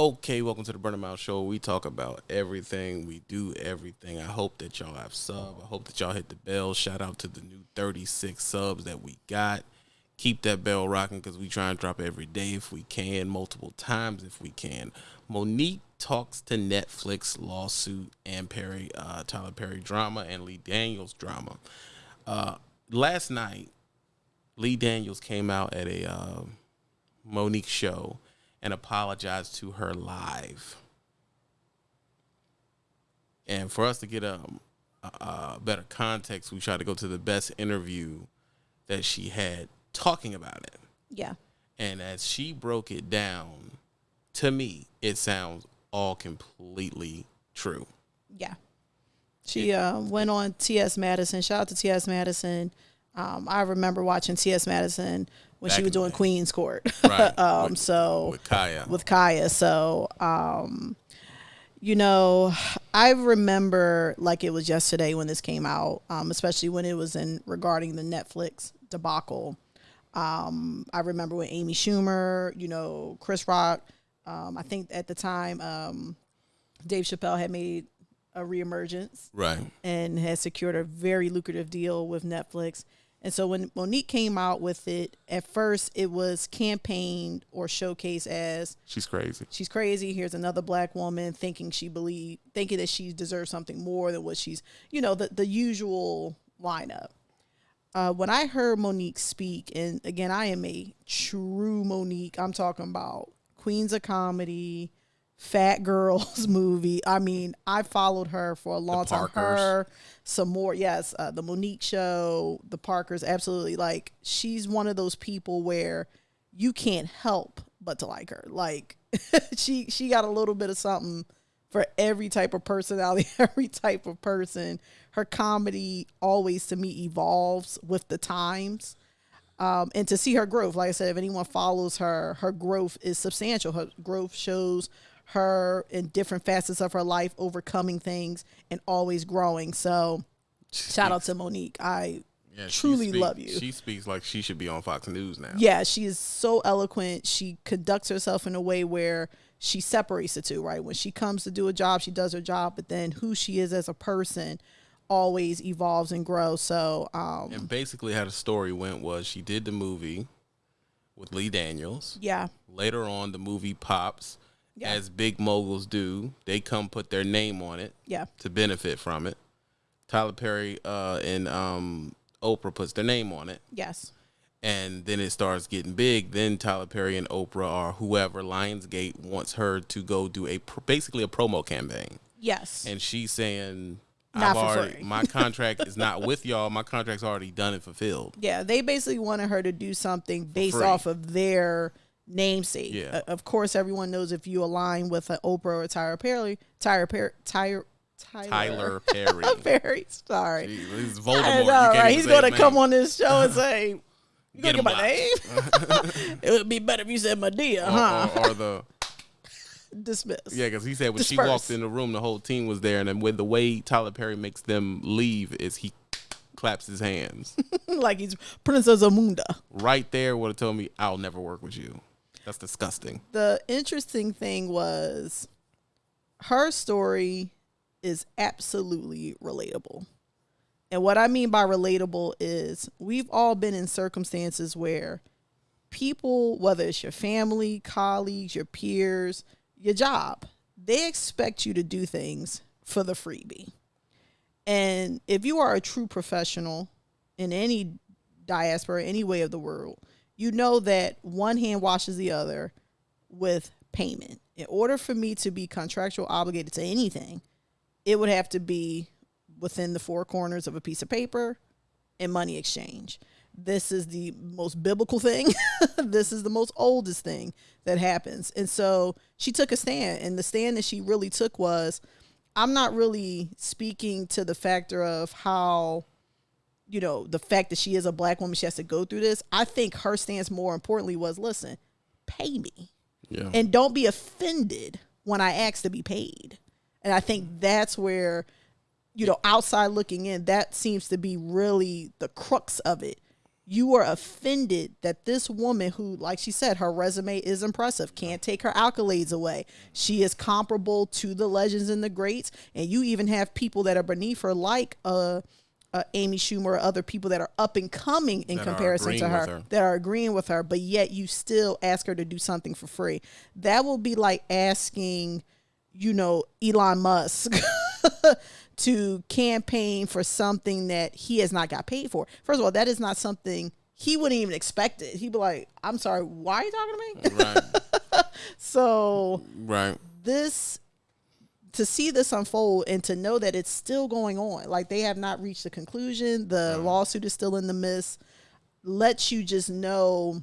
Okay, welcome to the Burning Mouth Show. We talk about everything. We do everything. I hope that y'all have sub. I hope that y'all hit the bell. Shout out to the new 36 subs that we got. Keep that bell rocking because we try and drop every day if we can, multiple times if we can. Monique talks to Netflix lawsuit and Perry, uh, Tyler Perry drama and Lee Daniels drama. Uh, last night, Lee Daniels came out at a uh, Monique show and apologized to her live. And for us to get a, a, better context, we tried to go to the best interview that she had talking about it. Yeah. And as she broke it down, to me, it sounds all completely true. Yeah. She uh, went on T.S. Madison. Shout out to T.S. Madison. Um, I remember watching T.S. Madison when Back she was doing. Queen's Court. Right. um, With- so With Kaya. with Kaya. So, um, you know, I remember like it was yesterday when this came out, um, especially when it was in regarding the Netflix debacle. Um, I remember when Amy Schumer, you know, Chris Rock, um, I think at the time, um, Dave Chappelle had made a reemergence right. and had secured a very lucrative deal with Netflix. And so when Monique came out with it, at first it was campaigned or showcased as She's crazy. she's crazy. Here's another black woman thinking she believe thinking that she deserves something more than what she's you know the the usual lineup. Uh, when I heard Monique speak, and again, I am a true Monique. I'm talking about Queens of Comedy, Fat Girls movie. I mean, I followed her for a long time. Her, some more, yes, uh, the Monique show, the Parkers, absolutely. Like she's one of those people where you can't help but to like her. Like she she got a little bit of something for every type of personality, every type of person. Her comedy always to me evolves with the times. Um, and to see her growth, like I said, if anyone follows her, her growth is substantial. Her growth shows her in different facets of her life, overcoming things and always growing. So, shout out to Monique. I Yeah, truly speak- love you. She speaks like she should be on Fox News now. yeah, she is so eloquent. She conducts herself in a way where she separates the two, right? When she comes to do a job, she does her job, but then who she is as a person always evolves and grows. So, um, And basically, how the story went was she did the movie with Lee Daniels. yeah, Later on, the movie pops, Yeah. as big moguls do. They come put their name on it yeah, to benefit from it. Tyler Perry uh, and um, Oprah puts their name on it, yes, and then it starts getting big. Then Tyler Perry and Oprah or whoever Lionsgate wants her to go do a pr- basically a promo campaign, yes. and she's saying. Not I've already my contract is not with y'all. My contract's already done and fulfilled. Yeah, they basically wanted her to do something based off of their namesake. Yeah. Uh, of course, everyone knows if you align with an Oprah or Tyler Perry, Tyler Perry, Tyler, Tyler, Tyler Perry. Perry. Sorry. Jeez, He's Voldemort. know, You right? He's going to come on this show and say, "You Get gonna get my name? it would be better if you said Madea, Or, huh?" or, or the Dismiss. yeah, because he said when she walked in the room, the whole team was there, and then when the way Tyler Perry makes them leave is he claps his hands like he's Princess Amunda. right there. Would have told me I'll never work with you. That's disgusting. the interesting thing was her story is absolutely relatable. And what I mean by relatable is we've all been in circumstances where people, whether it's your family, colleagues, your peers, your job, they expect you to do things for the freebie. And if you are a true professional in any diaspora, any way of the world, you know that one hand washes the other with payment. In order for me to be contractual obligated to anything, it would have to be within the four corners of a piece of paper and money exchange. This is the most biblical thing. this is the most oldest thing that happens. And so she took a stand, and the stand that she really took was I'm not really speaking to the factor of how you know, the fact that she is a black woman, she has to go through this. I think her stance more importantly was listen, pay me. Yeah. And don't be offended when I ask to be paid. And I think that's where, you know, outside looking in, that seems to be really the crux of it. You are offended that this woman, who, like she said, her resume is impressive, can't take her accolades away. She is comparable to the legends and the greats, and you even have people that are beneath her, like uh, uh, Amy Schumer or other people that are up and coming in That comparison to her, her. that are agreeing with her, but yet you still ask her to do something for free. That will be like asking, you know, Elon Musk to campaign for something that he has not got paid for. First of all, that is not something he wouldn't even expect it. He'd be like, I'm sorry, why are you talking to me? Right. so right. this to see this unfold and to know that it's still going on. Like they have not reached a conclusion. The lawsuit is still in the midst. Lets you just know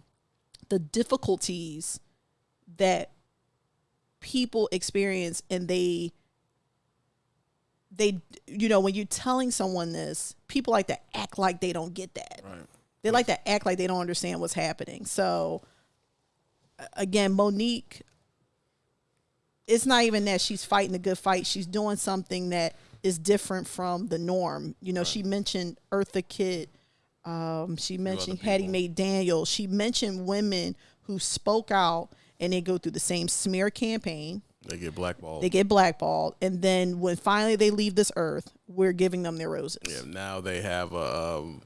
the difficulties that people experience and they they you know when you're telling someone this people like to act like they don't get that. Right. they like to act like they don't understand what's happening. So again monique it's not even that she's fighting a good fight. She's doing something that is different from the norm. You know she mentioned eartha kitt. Um, she mentioned hattie mcdaniel she mentioned women who spoke out and they go through the same smear campaign. They get blackballed. they get blackballed. And then when finally they leave this earth we're giving them their roses. Yeah, now they have a, um,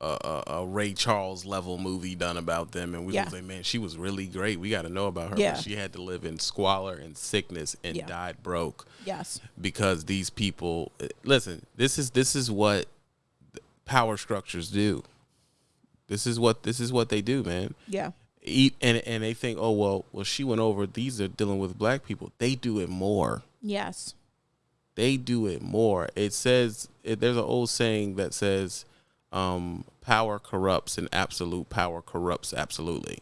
a, a, a Ray Charles level movie done about them, and we Yeah. was like, man, she was really great. We got to know about her. Yeah. But she had to live in squalor and sickness and Yeah. died broke yes because these people. eh, Listen, this is this is what power structures do. This is what this is what they do, man. yeah Eat and and they think, oh well, well she went over. These are dealing with black people. They do it more. yes they do it more. It says it, there's an old saying that says, um, "Power corrupts, and absolute power corrupts absolutely."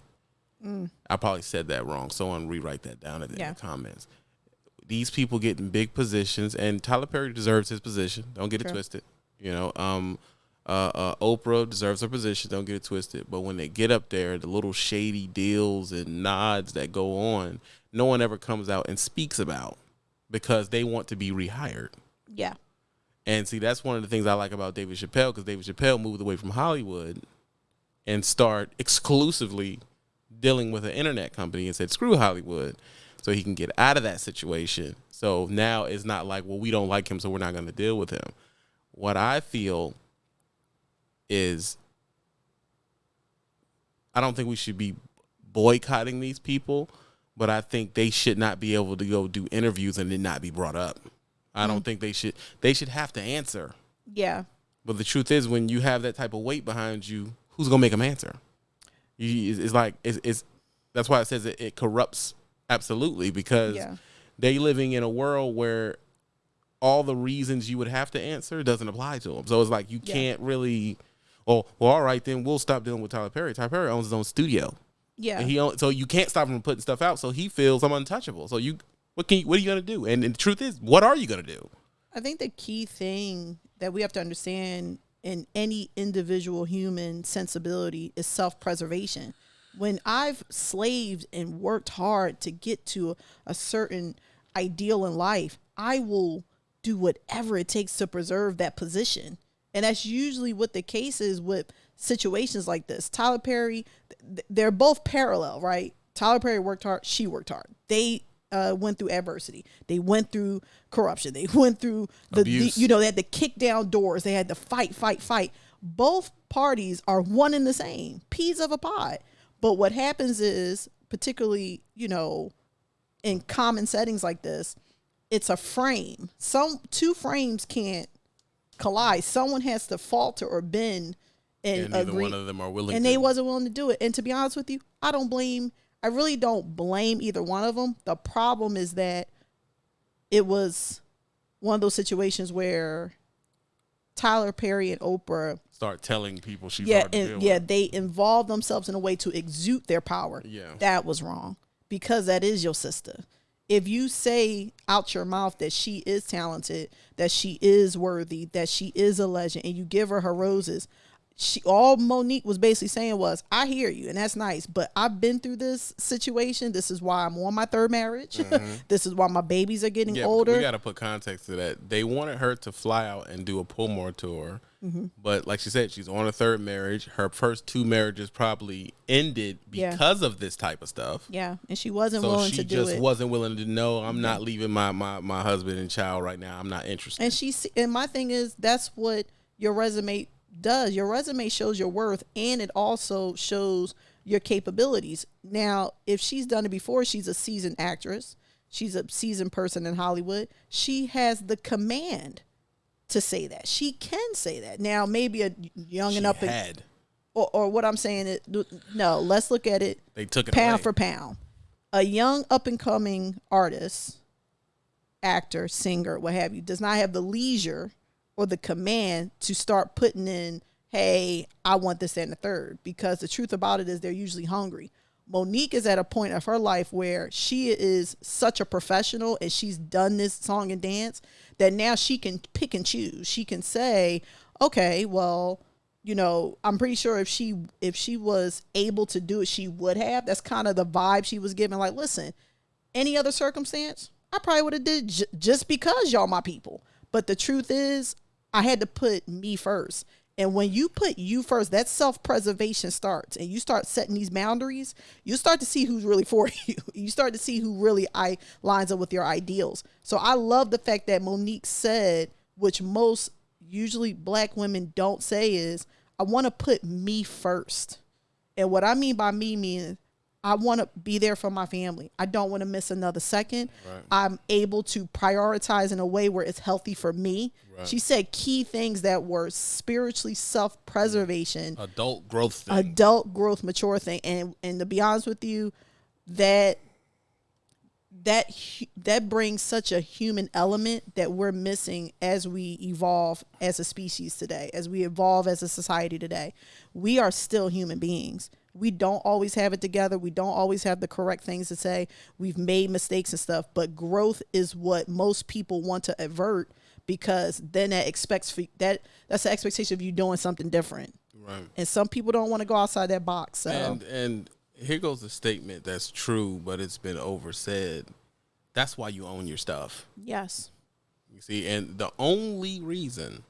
I probably said that wrong. Someone rewrite that down in the, Yeah. comments. These people get in big positions, and Tyler Perry deserves his position. Don't get it twisted. You know, um, uh, uh, Oprah deserves her position. Don't get it twisted. But when they get up there, the little shady deals and nods that go on, no one ever comes out and speaks about because they want to be rehired. yeah And see, that's one of the things I like about David Chappelle because David Chappelle moved away from Hollywood and start exclusively dealing with an internet company and said, screw Hollywood. So he can get out of that situation. So now it's not like, well, we don't like him, so we're not going to deal with him. What I feel is I don't think we should be boycotting these people, but I think they should not be able to go do interviews and then not be brought up. I don't mm-hmm. think they should. They should have to answer. yeah But the truth is, when you have that type of weight behind you, who's gonna make them answer? You, it's, it's like it's, it's. That's why it says it, it corrupts absolutely because Yeah. they living in a world where all the reasons you would have to answer doesn't apply to them. So it's like you Yeah. can't really. Oh, well, all right, then we'll stop dealing with Tyler Perry. Tyler Perry owns his own studio. yeah And he own, so you can't stop him from putting stuff out. So he feels I'm untouchable. So you what can you, what are you gonna do? And, and the truth is, what are you gonna do? I think the key thing that we have to understand in any individual human sensibility is self preservation. When I've slaved and worked hard to get to a certain ideal in life, I will do whatever it takes to preserve that position. And that's usually what the case is with situations like this. Tyler Perry, they're both parallel, right? Tyler Perry worked hard, she worked hard. They uh, went through adversity. They went through corruption. They went through the, the you know, they had to kick down doors. They had to fight, fight, fight. Both parties are one and the same, peas of a pod. But what happens is, particularly, you know, in common settings like this, it's a frame. Some two frames can't collide. Someone has to falter or bend and, And neither agree. one of them are willing. and to. they wasn't willing to do it. And to be honest with you, I don't blame. I really don't blame either one of them. The problem is that it was one of those situations where Tyler Perry and Oprah, start telling people she's yeah, hard to deal and, yeah, with. they involve themselves in a way to exude their power. Yeah. that was wrong because that is your sister. If you say out your mouth that she is talented, that she is worthy, that she is a legend, and you give her her roses, she all Monique was basically saying was, I hear you, and that's nice, but I've been through this situation. This is why I'm on my third marriage. this is why my babies are getting Mm-hmm. Yeah, older. we got to put context to that. They wanted her to fly out and do a Pullmore tour, Mm-hmm. but like she said, she's on a third marriage. Her first two marriages probably ended Yeah. because of this type of stuff. yeah, and she wasn't So willing she to do just it. wasn't willing to know. I'm not leaving my, my my husband and child right now. I'm not interested. And she and my thing is that's what your resume does. Your resume shows your worth and it also shows your capabilities. Now, if she's done it before, she's a seasoned actress. She's a seasoned person in Hollywood. She has the command to say that. She can say that. Now, maybe a young she and up and had. or, or what I'm saying is no, let's look at it They took it pound away. for pound. A young up and coming artist, actor, singer, what have you, does not have the leisure or the command to start putting in, hey, I want this and the third. Because the truth about it is they're usually hungry. Monique is at a point of her life where she is such a professional and she's done this song and dance that now she can pick and choose. She can say, okay, well, you know, I'm pretty sure if she if she was able to do it, she would have. That's kind of the vibe she was giving. Like, listen, any other circumstance, I probably would have did j- just because y'all my people. But the truth is, I had to put me first. And when you put you first, that self preservation starts, and you start setting these boundaries. You start to see who's really for you. You start to see who really I lines up with your ideals. So I love the fact that Monique said, which most usually black women don't say, is I want to put me first. And what I mean by me means I want to be there for my family. I don't want to miss another second. I'm able to prioritize in a way where it's healthy for me. She said key things that were spiritually self preservation, mm. adult growth thing. adult growth, mature thing. And and to be honest with you, that that that brings such a human element that we're missing as we evolve as a species today as we evolve as a society today we are still human beings we don't always have it together we don't always have the correct things to say we've made mistakes and stuff but growth is what most people want to avert because then that expects for that that's the expectation of you doing something different right. and some people don't want to go outside that box so And and here goes a statement that's true, but it's been oversaid. That's why you own your stuff. yes You see, and the only reason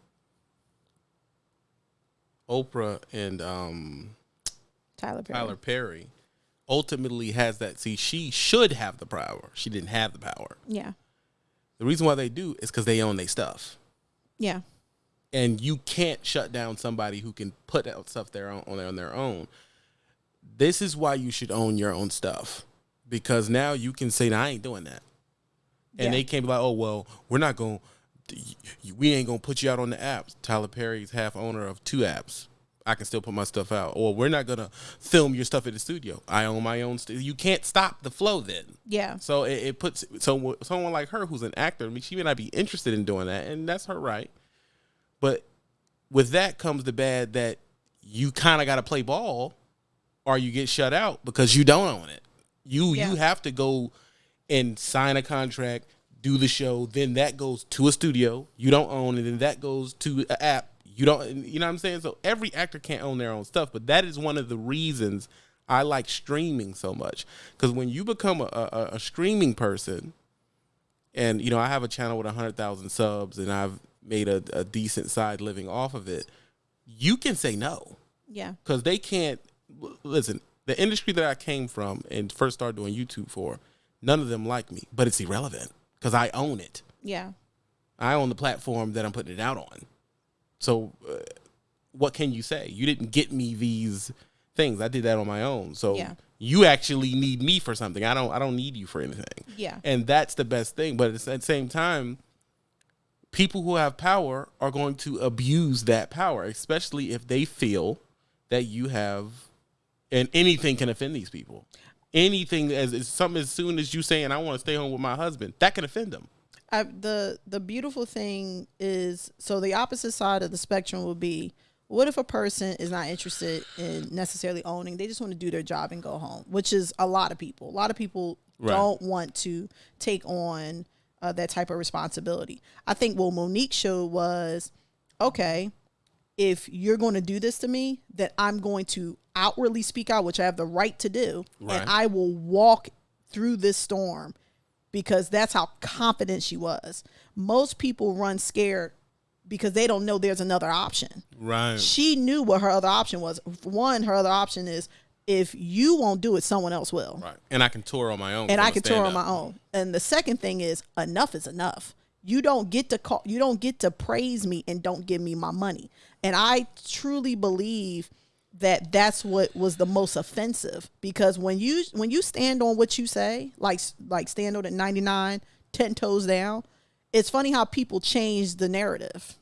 Oprah and um, tyler perry Tyler Perry ultimately has that. See, she should have the power. She didn't have the power. yeah The reason why they do is because they own their stuff. yeah and you can't shut down somebody who can put out stuff their own on their, on their own. This is why you should own your own stuff because now you can say, "I ain't doing that," and Yeah. they can't be like, "Oh well, we're not going, to we ain't gonna put you out on the apps." Tyler Perry's half owner of two apps. I can still put my stuff out, or we're not gonna film your stuff at the studio. I own my own. St- you can't stop the flow then. yeah So it, it puts so someone like her who's an actor. I mean, she may not be interested in doing that, and that's her right. But with that comes the bad that you kind of got to play ball, or you get shut out because you don't own it. You Yeah. you have to go and sign a contract, do the show. Then that goes to a studio. You don't own and then that goes to an app. You don't. You know what I'm saying? So every actor can't own their own stuff, but that is one of the reasons I like streaming so much. Because when you become a, a, a streaming person, and you know I have a channel with hundred thousand subs, and I've made a, a decent side living off of it. You can say no yeah because they can't listen. The industry that I came from and first started doing YouTube for, none of them like me, but it's irrelevant because I own it. yeah I own the platform that I'm putting it out on. So, uh, what can you say? You didn't get me these things. I did that on my own. So Yeah. you actually need me for something. I don't. I don't need you for anything. Yeah. And that's the best thing. But at the same time, people who have power are going to abuse that power, especially if they feel that you have, and anything can offend these people. Anything as, as something as soon as you saying I want to stay home with my husband, that can offend them. I, the the beautiful thing is so the opposite side of the spectrum would be what if a person is not interested in necessarily owning they just want to do their job and go home which is a lot of people a lot of people Right. don't want to take on uh, that type of responsibility i think what monique showed was okay if you're going to do this to me, that I'm going to outwardly speak out, which I have the right to do, Right. and I will walk through this storm because that's how confident she was. Most people run scared because they don't know there's another option. Right. She knew what her other option was. One, her other option is if you won't do it, someone else will. Right. And I can tour on my own. And I can tour on my own. And the second thing is enough is enough. You don't get to call you don't get to praise me and don't give me my money. And I truly believe that that's what was the most offensive because when you when you stand on what you say, like like stand on at 99, 10 toes down, it's funny how people change the narrative.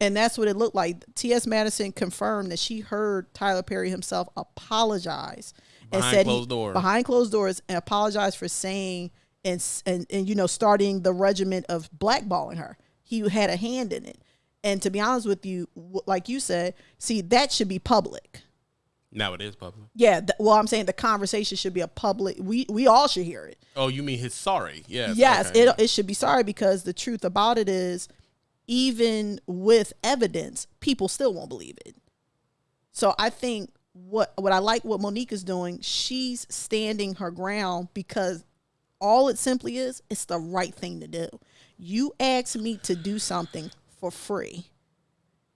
And that's what it looked like. T.S. Madison confirmed that she heard Tyler Perry himself apologize and said closed he, behind closed doors and apologized for saying and, and and you know starting the regiment of blackballing her. He had a hand in it. And to be honest with you, like you said, see that should be public. Now it is public. Yeah, th- well, I'm saying the conversation should be a public. We we all should hear it. Oh, you mean his sorry? Yes. Yes, okay. it it should be sorry because the truth about it is, even with evidence, people still won't believe it. So I think what what I like what Monique is doing, she's standing her ground because all it simply is, it's the right thing to do. You asked me to do something for free.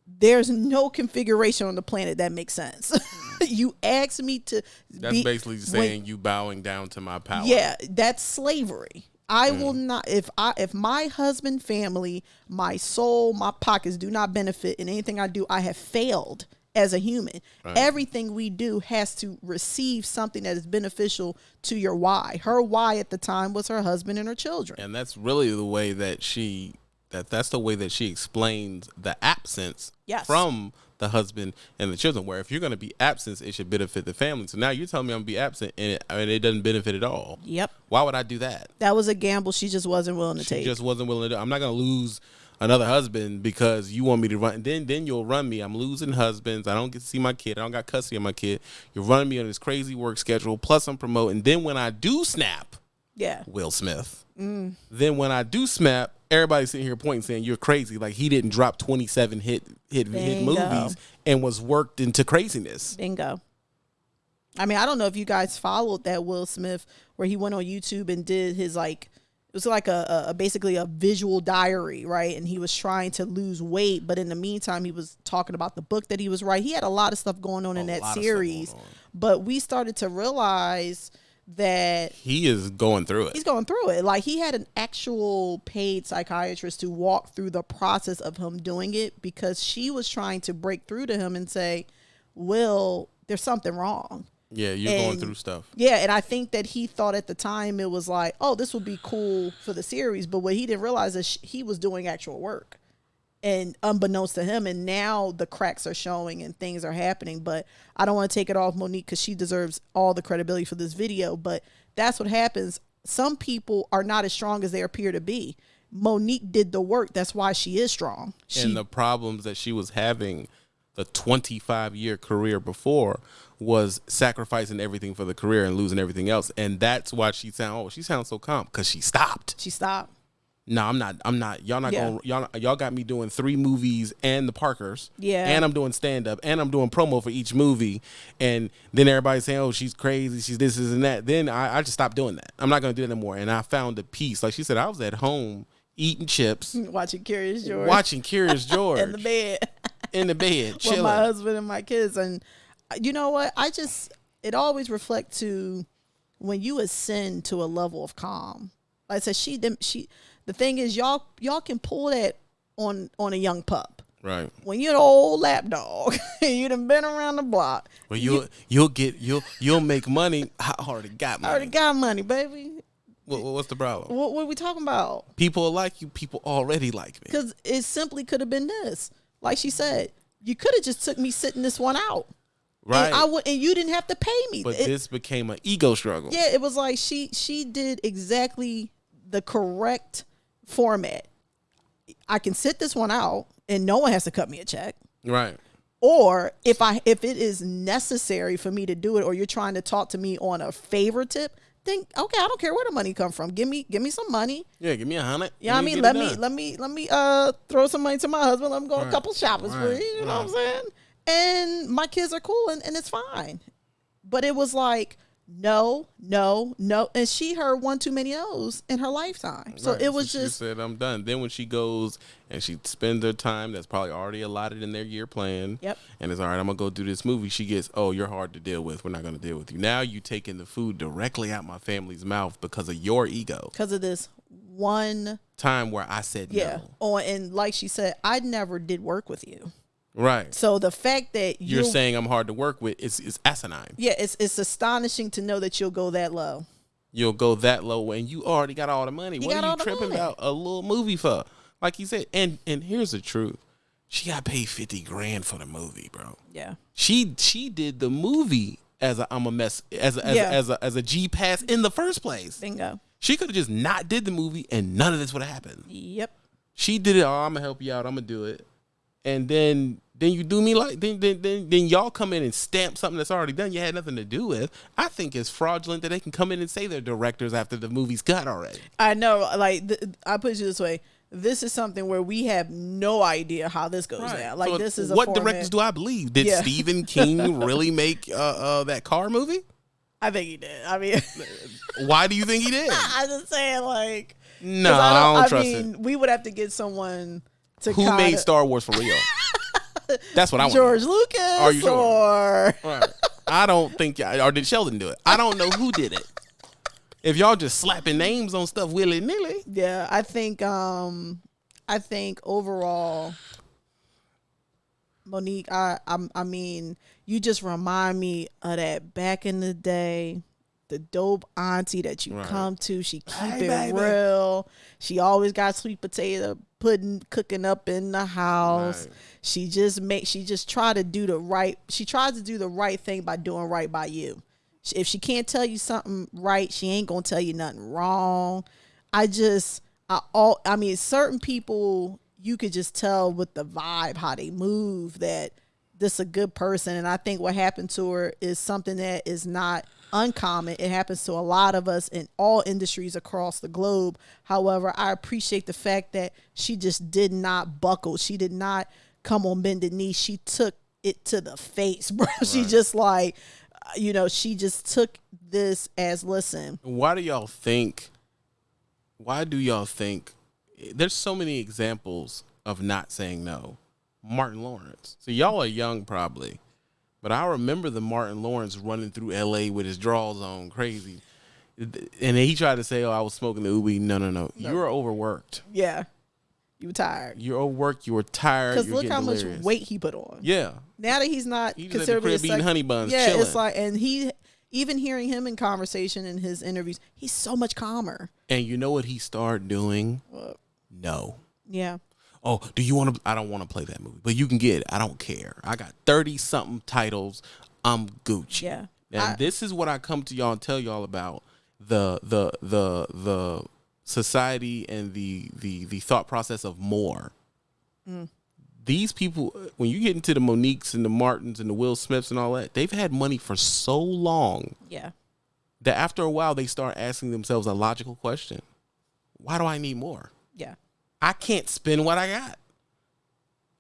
There's no configuration on the planet that makes sense. you asked me to That's be- basically when- saying you bowing down to my power. yeah, that's slavery. I Mm. will not if I if my husband, family, my soul, my pockets do not benefit in anything I do, I have failed as a human. Everything we do has to receive something that is beneficial to your why. Her why at the time was her husband and her children. And that's really the way that she that that's the way that she explains the absence Yes. from the husband and the children. Where if you're going to be absent, it should benefit the family. So now you're telling me I'm gonna be absent and it, and it doesn't benefit at all. Yep. Why would I do that? That was a gamble she just wasn't willing to She take. just wasn't willing to. do I'm not going to lose another husband because you want me to run. Then then you'll run me. I'm losing husbands. I don't get to see my kid. I don't got custody of my kid. You're running me on this crazy work schedule. Plus I'm promoting. Then when I do snap, yeah. Will Smith. Mm. Then when I do snap, everybody's sitting here pointing saying you're crazy. Like he didn't drop 27 hit hit hit movies and was worked into craziness. Bingo. I mean, I don't know if you guys followed that Will Smith where he went on YouTube and did his like it was like a, a- a basically a visual diary, right? And he was trying to lose weight, but in the meantime, he was talking about the book that he was writing. He had a lot of stuff going on in that lot of stuff series, but we started to realize that He is going through it. he's going through it. Like he had an actual paid psychiatrist to walk through the process of him doing it because she was trying to break through to him and say, "Will, there's something wrong." Yeah, you're going through stuff. Yeah, and I think that he thought at the time it was like, "Oh, this would be cool for the series," but what he didn't realize is he was doing actual work. And unbeknownst to him, and now the cracks are showing and things are happening. But I don't want to take it off Monique because she deserves all the credibility for this video. But that's what happens. Some people are not as strong as they appear to be. Monique did the work. That's why she is strong. She and the problems that she was having the 25 year career before was sacrificing everything for the career and losing everything else and that's why she sound oh she sounds so calm because she stopped she stopped. No i'm not i'm not y'all not Yeah. going y'all y'all got me doing three movies and the parkers Yeah. and i'm doing stand-up and i'm doing promo for each movie and then everybody's saying oh she's crazy she's this, this and that then i, I just stopped doing that i'm not going to do it anymore and i found a peace like she said i was at home eating chips Watching Curious George watching curious george in the bed. in the bed with chilling my husband and my kids. And uh, you know what? I just it always reflects to when you ascend to a level of calm. Like I said, she didn't. She the thing is, y'all y'all can pull that on on a young pup. right When you're an old lap dog, you done been around the block. Well, you'll you'll get you'll you'll make money. I already got money. I already got money, baby. What, what's the problem? What, what are we talking about? People like you. People already like me. Because it simply could have been this. Like she said, you could have just took me sitting this one out, Right. and I would, and you didn't have to pay me. but It- this became an ego struggle. Yeah, it was like she she did exactly the correct format. I can sit this one out and no one has to cut me a check. Right. Or if I if it is necessary for me to do it or you're trying to talk to me on a favor tip, then okay, I don't care where the money come from. Give me give me some money. Yeah, give me a hundred. Yeah, I mean, let me done. let me let me uh throw some money to my husband. Let him go on a couple shoppers right, sprees. You know what I'm saying? And my kids are cool and, and it's fine. But it was like no, no, no, and she heard one too many no's in her lifetime. So Right, it was she just said I'm done. Then when she goes and she spends her time that's probably already allotted in their year plan. Yep. And it's all right. I'm gonna go do this movie. She gets, oh, you're hard to deal with. We're not gonna deal with you. Now you taking the food directly out my family's mouth because of your ego. because of this one Time where I said yeah. no. Oh, and like she said, I never did work with you. Right. So the fact that You're you'll- saying I'm hard to work with is is asinine. yeah, it's it's astonishing to know that you'll go that low. You'll go that low and you already got all the money. You what are you tripping money. about a little movie for? Like you said, and and here's the truth. She got paid fifty grand for the movie, bro. Yeah. She she did the movie as a I'm a mess as a, as, Yeah. a, as a as a G pass in the first place. Bingo. She could have just not did the movie and none of this would have happened. Yep. She did it. Oh, I'm gonna help you out. I'm gonna do it, and then then you do me like then then then, then y'all come in and stamp something that's already done. You had nothing to do with. I think it's fraudulent that they can come in and say they're directors after the movie's cut already. I know. Like th- I put it this way: this is something where we have no idea how this goes down. Like So this is a what format- directors do I believe? Did Yeah. Stephen King really make uh, uh, that car movie? I think he did. I mean, Why do you think he did? I'm just saying, like, No, I don't, trust mean, it. we would have to get someone Who kinda, made Star Wars for real? That's what I want. George Lucas Are you sure? or Right. I don't think, or did Sheldon do it? I don't know who did it. If y'all just slapping names on stuff willy nilly, yeah. I think um, I think overall, Monique. I I'm, I mean, you just remind me of that back in the day. The dope auntie that you Right. come to, she keep Hey, it baby. real. She always got sweet potato pudding cooking up in the house. Right. She just make she just try to do the right. She tries to do the right thing by doing right by you. If she can't tell you something right, she ain't gonna tell you nothing wrong. I just I all I mean certain people you could just tell with the vibe how they move that this is a good person and I think what happened to her is something that is not uncommon. It happens to a lot of us in all industries across the globe. However, I appreciate the fact that she just did not buckle. She did not come on bended knee. She took it to the face, bro. She just like you know, she just took this as listen. why do y'all think? Why do y'all think? There's so many examples of not saying no. Martin Lawrence. So y'all are young, probably, but I remember the Martin Lawrence running through L.A. with his drawers on, crazy, and then he tried to say, "Oh, I was smoking the ubi." No, no, no. You were overworked. Yeah. You were tired. You're overworked. You were tired. Because look how getting much weight he put on. Yeah, Now that he's not He just at the considered eating honey buns, Yeah, it's like, and he even hearing him in conversation in his interviews, he's so much calmer. and you know what he started doing? What? No. Yeah, Oh, do you want to? I don't want to play that movie, but you can get it. I don't care. I got thirty something titles. I'm Gucci. yeah. And I- this is what I come to y'all and tell y'all about the the the the society and the the the thought process of more. Mm. These people, when you get into the Moniques and the Martins and the Will Smiths and all that, they've had money for so long yeah, that after a while they start asking themselves a logical question: Why do I need more? Yeah, I can't spend what I got.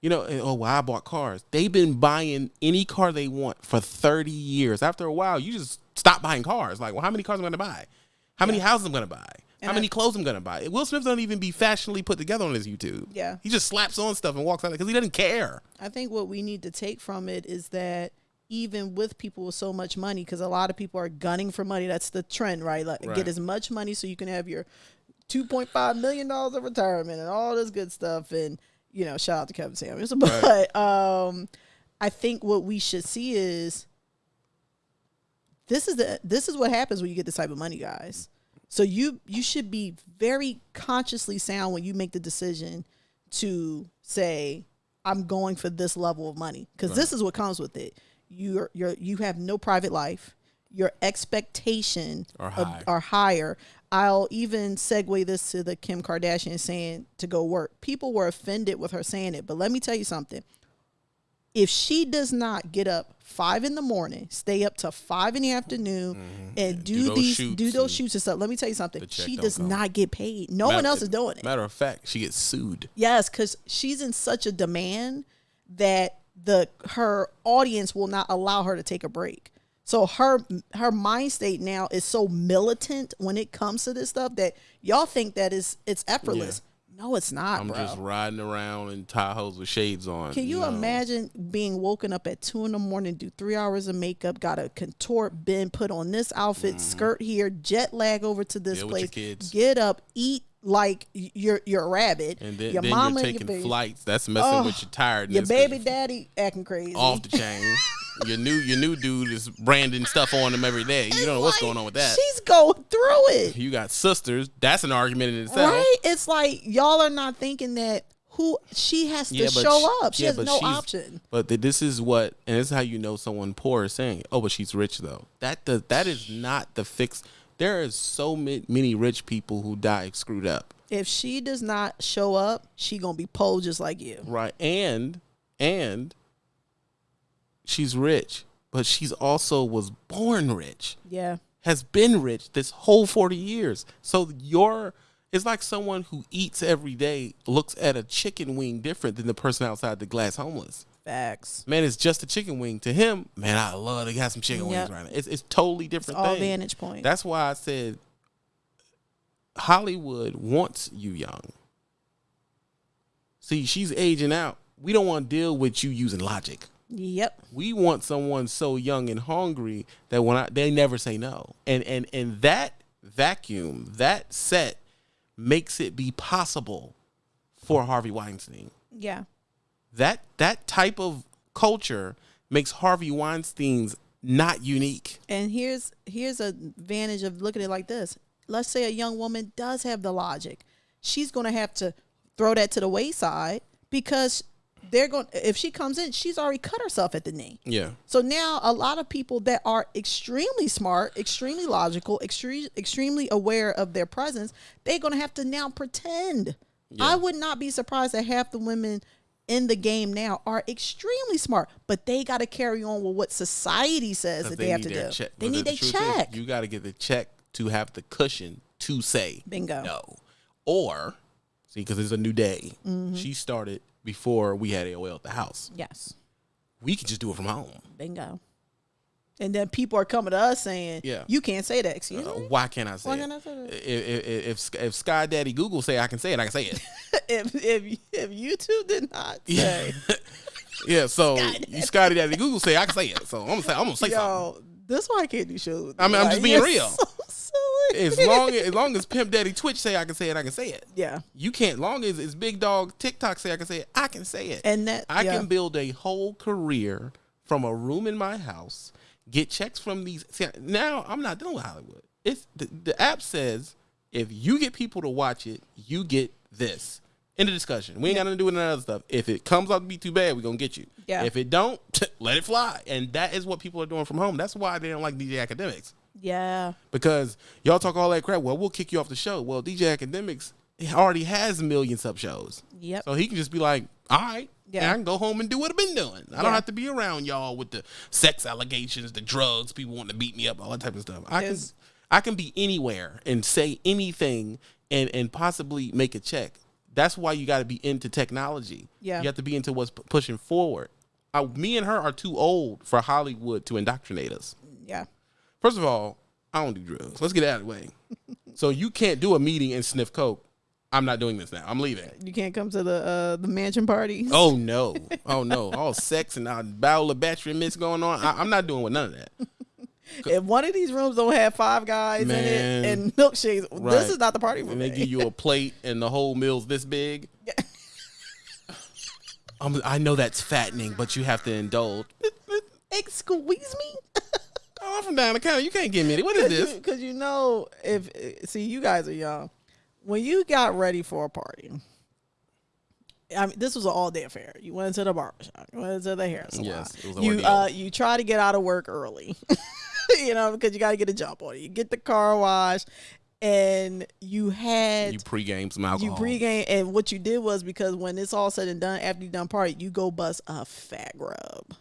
You know, and, oh, well, I bought cars. They've been buying any car they want for 30 years. After a while, you just stop buying cars. Like, well, how many cars am I going to buy? How many houses I'm going to buy? And how I- many clothes I'm going to buy? Will Smith don't even be fashionably put together on his YouTube. Yeah. He just slaps on stuff and walks out because he doesn't care. I think what we need to take from it is that even with people with so much money, because a lot of people are gunning for money. That's the trend, right? Like Right. get as much money so you can have your two point five million dollars of retirement and all this good stuff. And you know, shout out to Kevin Samuels. But um, I think what we should see is this is the this is what happens when you get this type of money, guys. So you you should be very consciously sound when you make the decision to say I'm going for this level of money because this is what comes with it. You're you're you have no private life. Your expectation Are of- are higher. I'll even segue this to the Kim Kardashian saying to go work. People were offended with her saying it, but let me tell you something. if she does not get up five in the morning, stay up to five in the afternoon, and do, Mm-hmm. Do these shoots do those and shoots and stuff, let me tell you something. She does come. not get paid. No one else is doing it. Matter of fact, she gets sued. Yes, because she's in such a demand that the her audience will not allow her to take a break. So her her mind state now is so militant when it comes to this stuff that y'all think that is it's effortless. No, it's not, I'm bro. just riding around in Tahoes with shades on. Can you No. imagine being woken up at two in the morning, do three hours of makeup, got a contort bend, put on this outfit, mm-hmm. skirt here, jet lag over to this. Deal place, kids. get up, eat like you're you're a rabbit. And then, your then mama you're your taking baby, flights. That's messing Oh, with your tiredness. your baby daddy acting crazy. off the chain. your new your new dude is branding stuff on him every day. You don't know what's Like, going on with that. She's going through it. You got sisters. That's an argument in itself. Right? It's like y'all are not thinking that who she has to Yeah, show she- up. She yeah, has no option. But th- this is what, and this is how you know someone poor is saying, "Oh, but she's rich though." That does that is not the fix. There is so many rich people who die screwed up, If she does not show up, she gonna be poor just like you. right? And and she's rich, but she's also was born rich. Yeah. has been rich this whole 40 years. So your it's like someone who eats every day looks at a chicken wing different than the person outside the glass homeless. Facts. Man, it's just a chicken wing. To him, man, I love to have some chicken Yep. wings right now. It's it's totally different All thing. vantage point. That's why I said Hollywood wants you young. See, she's aging out. We don't want to deal with you using logic yep. we want someone so young and hungry that when I, they never say no and and and that vacuum that set makes it be possible for harvey weinstein Yeah. that that type of culture makes harvey weinstein's not unique And here's here's a advantage of looking at it like this. Let's say a young woman does have the logic. She's going to have to throw that to the wayside because they're going if she comes in, she's already cut herself at the knee. yeah So now a lot of people that are extremely smart, extremely logical, extremely extremely aware of their presence, they're going to have to now pretend. I would not be surprised that half the women in the game now are extremely smart, but they got to carry on with what society says that they, have to do. check. They need the their truth is, check. you got to get the check to have the cushion to say Bingo. no or see because it's a new day Mm-hmm. she started before we had aol at the house yes. we could just do it from home Bingo. And then people are coming to us saying, Yeah. you can't say that. Excuse Uh, me? why can't I say Why it? can't I say that? If, if, if, if Sky Daddy Google say I can say it, I can say it. if, if, if YouTube did not say, yeah, yeah. so you Sky Daddy Google say I can say it. So I'm gonna say I'm gonna say something. yo, this why I can't do shows. I mean. I'm just being real. So. As long as, as long as Pimp Daddy Twitch say I can say it, I can say it. yeah. You can't. Long as it's Big Dog TikTok say I can say it, I can say it. And that, I yeah. can build a whole career from a room in my house, get checks from these. See, now I'm not dealing with Hollywood. It's the, the app says if you get people to watch it, you get this. In the discussion, we ain't got nothing to do with none other stuff. If it comes out to be too bad, we're gonna get you. Yeah. If it don't, let it fly. And that is what people are doing from home. That's why they don't like DJ Akademiks Yeah. because y'all talk all that crap. Well, we'll kick you off the show. Well, DJ Akademiks already has a million sub shows. Yep. So he can just be like, all right, Yeah. yeah. I can go home and do what I've been doing. I don't have to be around y'all with the sex allegations, the drugs, people wanting to beat me up, all that type of stuff. I can I can be anywhere and say anything and and possibly make a check. That's why you got to be into technology. Yeah. You have to be into what's p- pushing forward. I, me and her are too old for Hollywood to indoctrinate us. Yeah. First of all, I don't do drugs. Let's get it out of the way. so you can't do a meeting and sniff coke. I'm not doing this now. I'm leaving. You can't come to the uh, the mansion parties. Oh no! Oh no! All sex and a barrel of battery mix going on. I, I'm not doing with none of that. If one of these rooms don't have five guys Man. in it and milkshakes, Right. this is not the party for And they give you a plate and the whole meal's this big. I'm, I know that's fattening, but you have to indulge. Excuse me. Oh, I'm from down the county. You can't give me. What is this? Because you know, if see, you guys are young. When you got ready for a party, I mean, this was an all day affair. You went to the barbershop, you went to the hair salon. Yes, it was you uh, you try to get out of work early, you know, because you got to get a jump on it. You get the car wash, and you had You pregame some alcohol. you pregame, and what you did was because when it's all said and done, after you done party, you go bust a fat grub.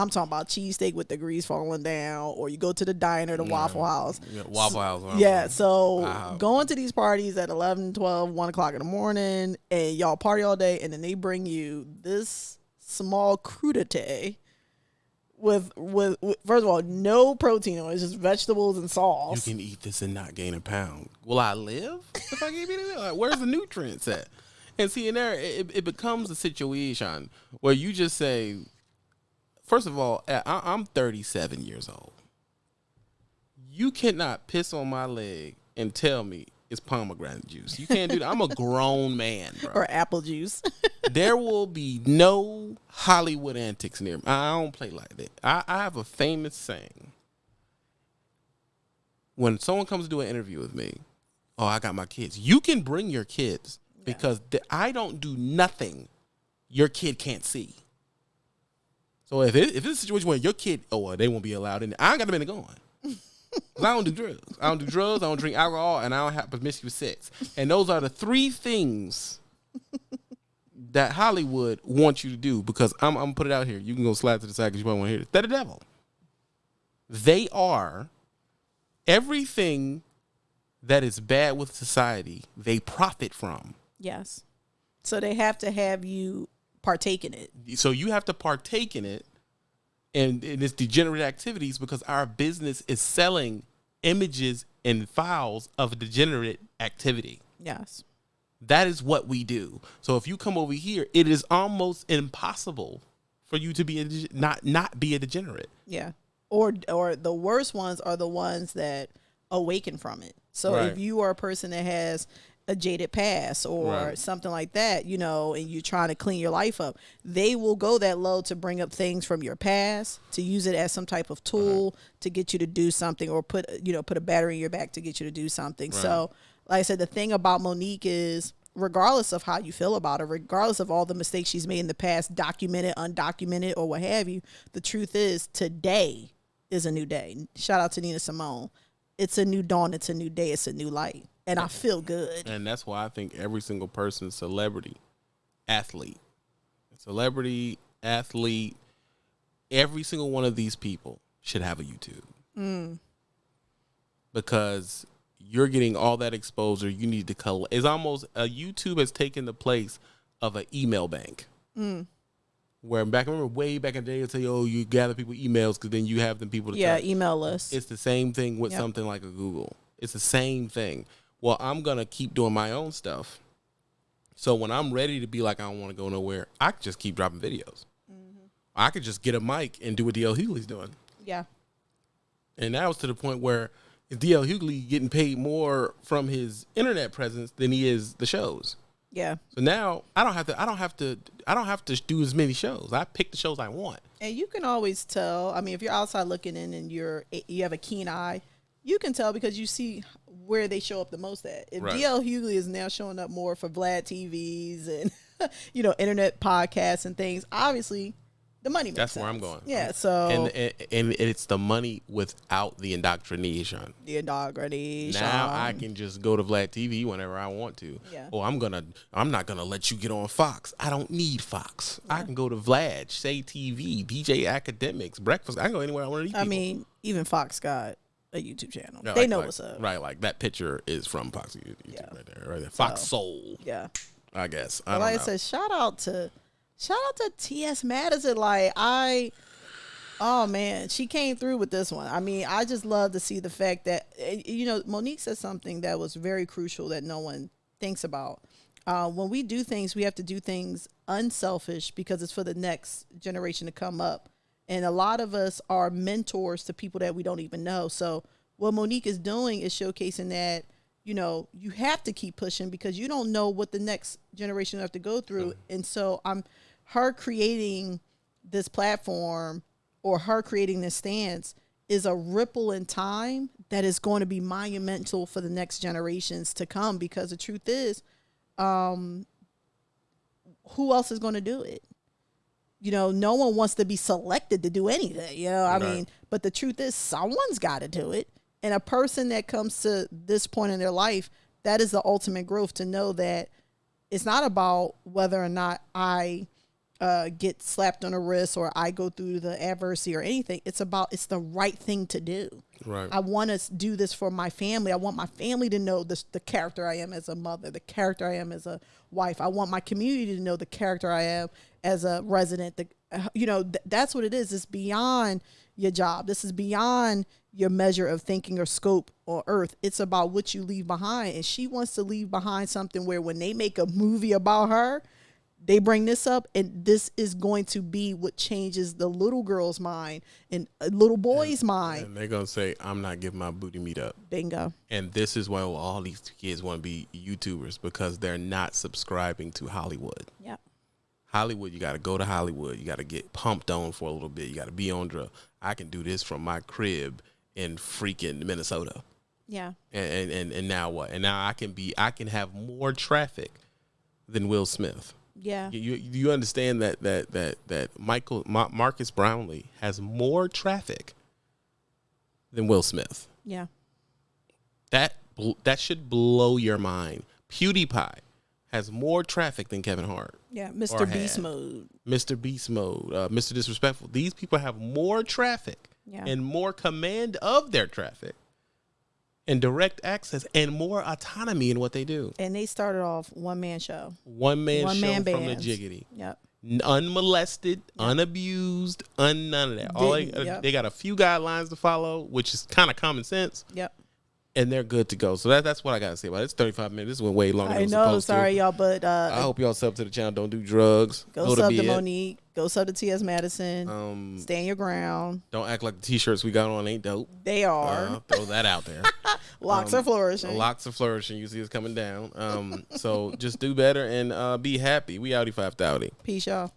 I'm talking about cheesesteak with the grease falling down, or you go to the diner, the Waffle House. Yeah, Waffle House. huh? Yeah, so Wow. going to these parties at 11, 12, 1 o'clock in the morning, and y'all party all day, and then they bring you this small crudité with, with, with first of all, no protein it's just vegetables and sauce. You can eat this and not gain a pound. Will I live if I keep eating it? Like, where's the nutrients at? And see, in there, it, it becomes a situation where you just say, first of all, I, I'm 37 years old. You cannot piss on my leg and tell me it's pomegranate juice. You can't do that. I'm a grown man, bro. or apple juice. there will be no Hollywood antics near me. I don't play like that. I, I have a famous saying. When someone comes to do an interview with me, oh, I got my kids. You can bring your kids because th- I don't do nothing your kid can't see. So if it, if it's a situation where your kid, oh, well, they won't be allowed in, I ain't got them in the going. I don't do drugs. I don't do drugs. I don't drink alcohol, and I don't have promiscuous sex. And those are the three things that Hollywood wants you to do. Because I'm, I'm gonna put it out here. You can go slide to the side because you might want to hear it. They're the devil. They are everything that is bad with society. They profit from. yes. So they have to have you partake in it. So you have to partake in it and in its degenerate activities because our business is selling images and files of degenerate activity. Yes. That is what we do. So if you come over here, it is almost impossible for you to be a, not not be a degenerate. Yeah. Or or the worst ones are the ones that awaken from it. So Right. if you are a person that has a jaded past or Right. something like that, you know, and you're trying to clean your life up, they will go that low to bring up things from your past, to use it as some type of uh-huh. tool to get you to do something or put you know, put a battery in your back to get you to do something. So like I said, the thing about Mo'Nique is regardless of how you feel about her, regardless of all the mistakes she's made in the past, documented, undocumented, or what have you, the truth is today is a new day. Shout out to Nina Simone. It's a new dawn, it's a new day, it's a new light. And I feel good. And that's why I think every single person, celebrity, athlete, celebrity, athlete, every single one of these people should have a YouTube. Mm. Because you're getting all that exposure. You need to collect. It's almost a YouTube has taken the place of an email bank. Mm. Where back, I remember way back in the day, they'd say, "Oh, you gather people emails because then you have them people to Yeah, talk." email list. It's the same thing with Yep. something like a Google. It's the same thing. Well, I'm gonna keep doing my own stuff. So when I'm ready to be like I don't want to go nowhere, I just keep dropping videos. Mm-hmm. I could just get a mic and do what DL Hughley's doing. yeah. And now it's to the point where DL Hughley getting paid more from his internet presence than he is the shows. Yeah. So now I don't have to. I don't have to. I don't have to do as many shows. I pick the shows I want. And you can always tell. I mean, if you're outside looking in and you're you have a keen eye, you can tell because you see where they show up the most at. If Right. DL Hughley is now showing up more for Vlad TVs and you know internet podcasts and things, obviously the money. Makes That's where I'm going. Yeah. So And, and and it's the money without the indoctrination. the indoctrination. Now I can just go to Vlad TV whenever I want to. Yeah. Oh, I'm gonna I'm not gonna let you get on Fox. I don't need Fox. I can go to Vlad, Say TV, DJ Akademiks, Breakfast. I can go anywhere I want to eat. I mean, even Fox got a YouTube channel. Yeah, they like- know like- what's up. Right, like that picture is from Fox YouTube Yeah. right there, right there. Fox Soul, Yeah. I guess. I like know. I said, shout out to shout out to T.S. Madison. Like I oh man, she came through with this one. I mean, I just love to see the fact that eh, you know, Mo'Nique said something that was very crucial that no one thinks about. Uh, when we do things, we have to do things unselfish because it's for the next generation to come up. And a lot of us are mentors to people that we don't even know. So what Mo'Nique is doing is showcasing that, you know, you have to keep pushing because you don't know what the next generation will have to go through. And so I'm her creating this platform or her creating this stance is a ripple in time that is going to be monumental for the next generations to come because the truth is um who else is going to do it you know no one wants to be selected to do anything you know i mean but the truth is someone's got to do it And a person that comes to this point in their life, that is the ultimate growth to know that it's not about whether or not I uh, get slapped on the wrist or I go through the adversity or anything. It's about it's the right thing to do. Right. I want to do this for my family. I want my family to know this, the character I am as a mother, the character I am as a wife. I want my community to know the character I am as a resident. The, uh, you know, th- that's what it is. It's beyond your job. This is beyond your measure of thinking or scope on earth. It's about what you leave behind. And she wants to leave behind something where when they make a movie about her, they bring this up and this is going to be what changes the little girl's mind and a little boy's mind. And they're gonna say, "I'm not giving my booty meat up." Bingo. And this is why all these kids want to be YouTubers because they're not subscribing to Hollywood. Yep. Hollywood, you got to go to Hollywood. You got to get pumped on for a little bit. You got to be on drug. I can do this from my crib in freaking Minnesota. Yeah. And, and and and now what? And now I can be. I can have more traffic than Will Smith. Yeah. You you understand that that that that Michael Ma- Marques Brownlee has more traffic than Will Smith. Yeah. That that should blow your mind. PewDiePie has more traffic than Kevin Hart. Yeah. Mr. Beast had. mode. Mr. Beast Mode, uh, Mr. Disrespectful. These people have more traffic Yeah. and more command of their traffic and direct access and more autonomy in what they do. And they started off one man show. One man One show man from the jiggity. Yep. Unmolested, unabused, un none of that. All they, yep. they got a few guidelines to follow, which is kind of common sense, Yep. And they're good to go. So that, that's what I got to say about it. It's 35 minutes. This went way longer I than it was know. Sorry, to. y'all, but uh, I hope y'all sub to the channel. Don't do drugs. go, Go, to sub to bed. Mo'Nique. Go sub to T.S. Madison. Um, Stand your ground. don't act like the t-shirts we got on ain't dope. They are. Uh, throw that out there. Locks um, are flourishing. Locks are flourishing. You see us coming down. Um, so just do better and uh, be happy. We outie five thouty. Peace, y'all.